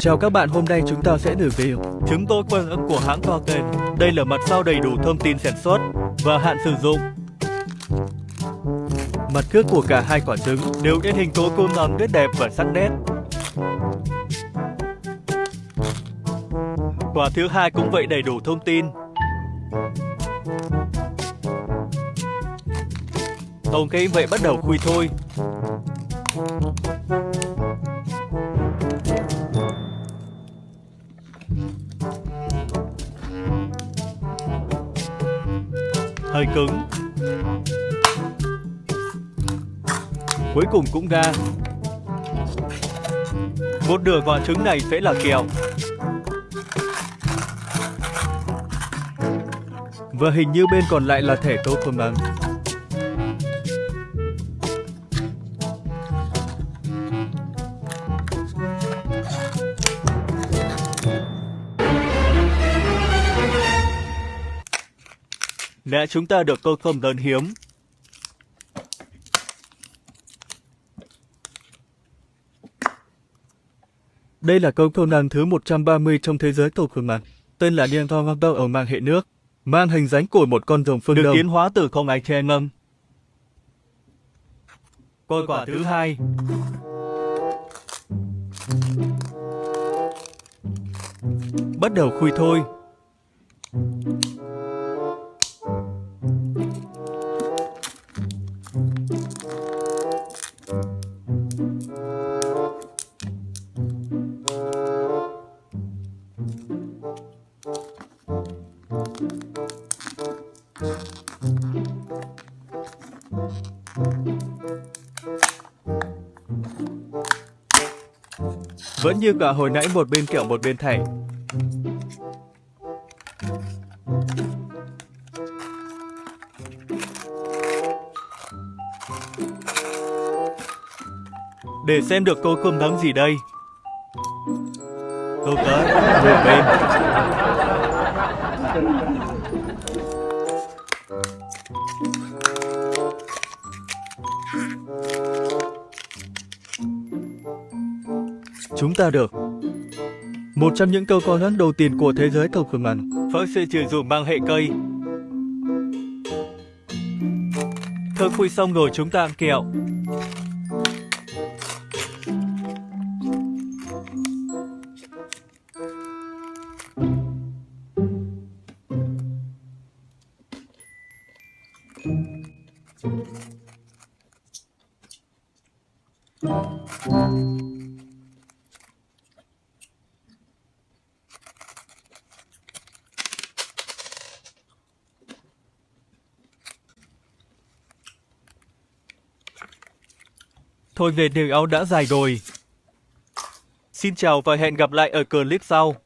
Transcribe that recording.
Chào các bạn, hôm nay chúng ta sẽ review Trứng tôi quân ưng của hãng Token. Đây là mặt sau đầy đủ thông tin sản xuất và hạn sử dụng. mặt trước của cả hai quả trứng. Đều in hình tố cung ấm rất đẹp và sắc nét. Quả thứ hai cũng vậy đầy đủ thông tin. Ok vậy bắt đầu khui thôi. Hơi cứng. Cuối cùng cũng ra. Một nửa quả trứng này sẽ là kẹo. Và hình như bên còn lại là thẻ tô không bằng. Lẽ chúng ta được câu không lớn hiếm. Đây là câu công năng thứ 130 trong thế giới cầu khử mặt, tên là Điên Thong Hoàng Đâu ở mang hệ nước, mang hình dáng của một con rồng phương Được đông. tiến hóa từ không ai che ngâm. Coi quả thứ hai. Bắt đầu khui thôi. Vẫn như cả hồi nãy một bên kẹo một bên thẻ. Để xem được câu cơm nấm gì đây. Câu tới, vừa bên. Chúng ta được một trong những câu con lớn đầu tiên của thế giới cầu khử mặt. Phở sẽ trừ dùng mang hệ cây. Thơ khui xong rồi chúng ta ăn kẹo. Thôi về điều áo đã dài rồi. Xin chào và hẹn gặp lại ở clip sau.